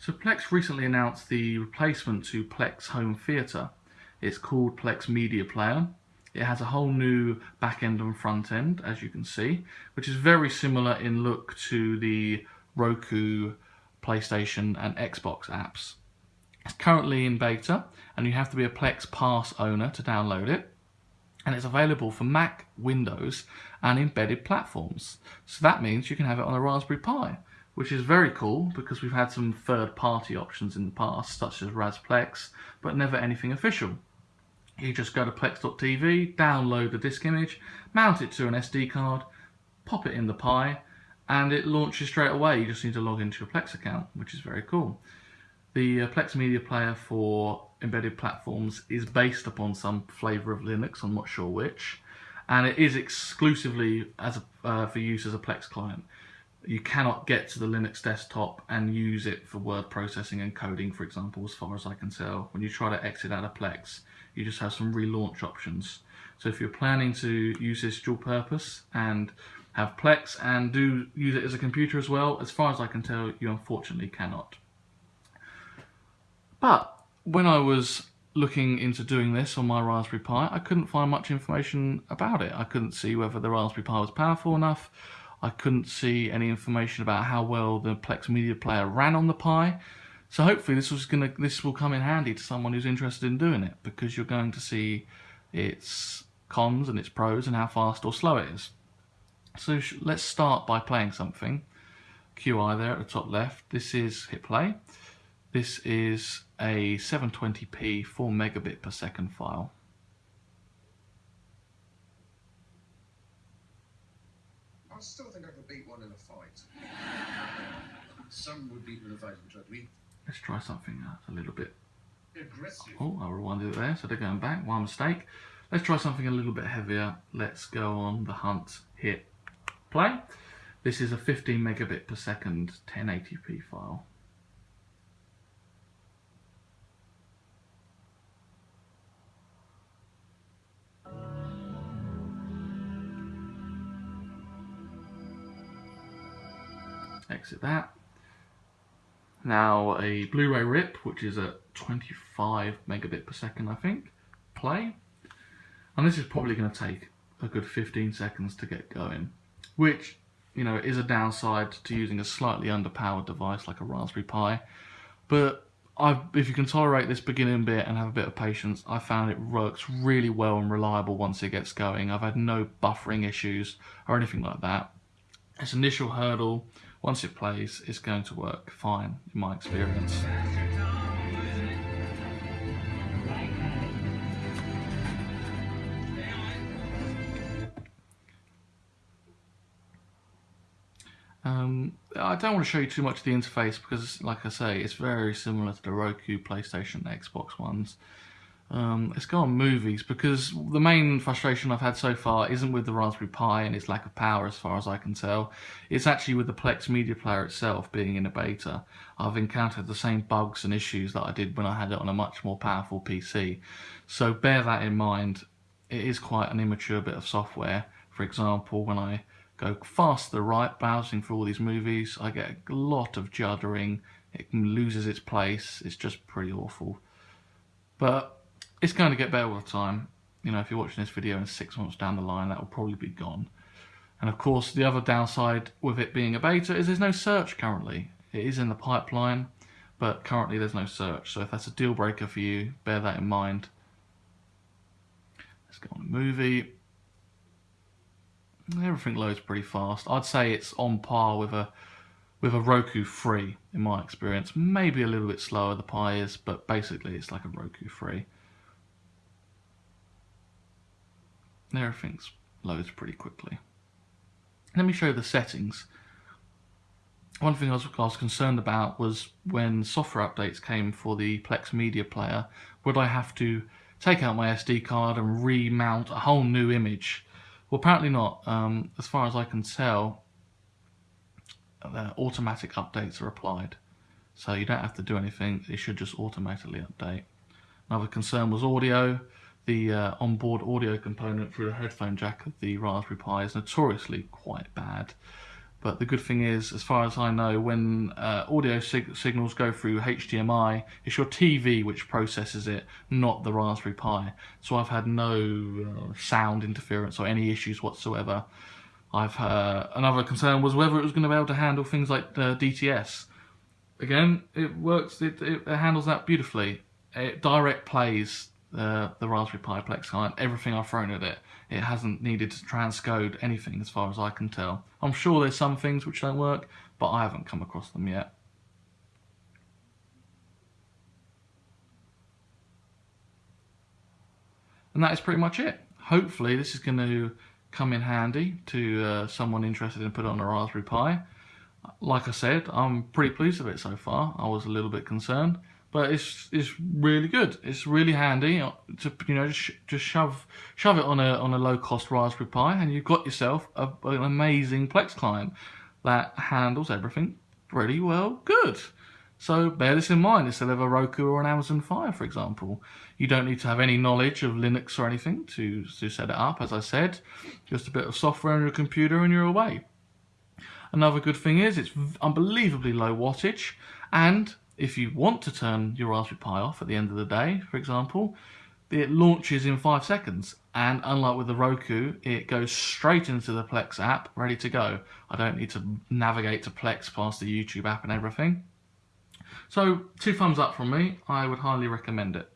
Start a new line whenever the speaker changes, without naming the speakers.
So Plex recently announced the replacement to Plex Home Theatre. It's called Plex Media Player. It has a whole new back end and front end, as you can see, which is very similar in look to the Roku, PlayStation and Xbox apps. It's currently in beta and you have to be a Plex Pass owner to download it. And it's available for Mac, Windows and embedded platforms. So that means you can have it on a Raspberry Pi which is very cool because we've had some third-party options in the past, such as Rasplex, but never anything official. You just go to plex.tv, download the disk image, mount it to an SD card, pop it in the Pi, and it launches straight away. You just need to log into your Plex account, which is very cool. The uh, Plex Media Player for embedded platforms is based upon some flavour of Linux, I'm not sure which, and it is exclusively as a, uh, for use as a Plex client you cannot get to the Linux desktop and use it for word processing and coding, for example, as far as I can tell. When you try to exit out of Plex, you just have some relaunch options. So if you're planning to use this dual purpose and have Plex and do use it as a computer as well, as far as I can tell, you unfortunately cannot. But when I was looking into doing this on my Raspberry Pi, I couldn't find much information about it. I couldn't see whether the Raspberry Pi was powerful enough I couldn't see any information about how well the Plex Media Player ran on the Pi. So hopefully this was gonna this will come in handy to someone who's interested in doing it because you're going to see its cons and its pros and how fast or slow it is. So let's start by playing something. QI there at the top left. This is hit play. This is a 720p 4 megabit per second file.
I still think I could beat one in a fight. Some would beat in a fight tried to
Let's try something a little bit.
Aggressive.
Oh, I rewinded it there, so they're going back. One mistake. Let's try something a little bit heavier. Let's go on the hunt, hit, play. This is a 15 megabit per second 1080p file. Exit that. Now a Blu-ray rip, which is at 25 megabit per second, I think, play. And this is probably going to take a good 15 seconds to get going, which, you know, is a downside to using a slightly underpowered device like a Raspberry Pi. But I've, if you can tolerate this beginning bit and have a bit of patience, I found it works really well and reliable once it gets going. I've had no buffering issues or anything like that. Its initial hurdle once it plays, it's going to work fine in my experience. Um, I don't want to show you too much of the interface because, like I say, it's very similar to the Roku, PlayStation, Xbox ones. Um, let's go on movies because the main frustration I've had so far isn't with the Raspberry Pi and its lack of power as far as I can tell. It's actually with the Plex Media Player itself being in a beta. I've encountered the same bugs and issues that I did when I had it on a much more powerful PC. So bear that in mind. It is quite an immature bit of software. For example, when I go fast to the right browsing for all these movies, I get a lot of juddering. It loses its place. It's just pretty awful. But it's going to get better with time. You know, if you're watching this video in six months down the line, that will probably be gone. And of course, the other downside with it being a beta is there's no search currently. It is in the pipeline, but currently there's no search. So if that's a deal breaker for you, bear that in mind. Let's go on a movie. Everything loads pretty fast. I'd say it's on par with a with a Roku free in my experience. Maybe a little bit slower the Pi is, but basically it's like a Roku free. everything loads pretty quickly. Let me show you the settings. One thing I was, I was concerned about was when software updates came for the Plex Media Player, would I have to take out my SD card and remount a whole new image? Well, apparently not. Um, as far as I can tell, automatic updates are applied. So you don't have to do anything, it should just automatically update. Another concern was audio the uh, onboard audio component through the headphone jack of the Raspberry Pi is notoriously quite bad. But the good thing is, as far as I know, when uh, audio sig- signals go through HDMI, it's your TV which processes it, not the Raspberry Pi. So I've had no uh, sound interference or any issues whatsoever. I've uh, another concern was whether it was going to be able to handle things like uh, DTS. Again, it works. It, it, it handles that beautifully. It direct plays uh, the Raspberry Pi Plex client. Everything I've thrown at it, it hasn't needed to transcode anything as far as I can tell. I'm sure there's some things which don't work, but I haven't come across them yet. And that is pretty much it. Hopefully this is going to come in handy to uh, someone interested in putting on a Raspberry Pi. Like I said, I'm pretty pleased with it so far. I was a little bit concerned, but it's it's really good. It's really handy uh, to you know just, just shove shove it on a on a low cost Raspberry Pi, and you've got yourself a, an amazing Plex client that handles everything pretty well good. So bear this in mind instead of a Roku or an Amazon Fire, for example. You don't need to have any knowledge of Linux or anything to, to set it up, as I said. Just a bit of software on your computer and you're away. Another good thing is it's unbelievably low wattage and if you want to turn your Raspberry Pi off at the end of the day, for example, it launches in five seconds. And unlike with the Roku, it goes straight into the Plex app, ready to go. I don't need to navigate to Plex past the YouTube app and everything. So, two thumbs up from me. I would highly recommend it.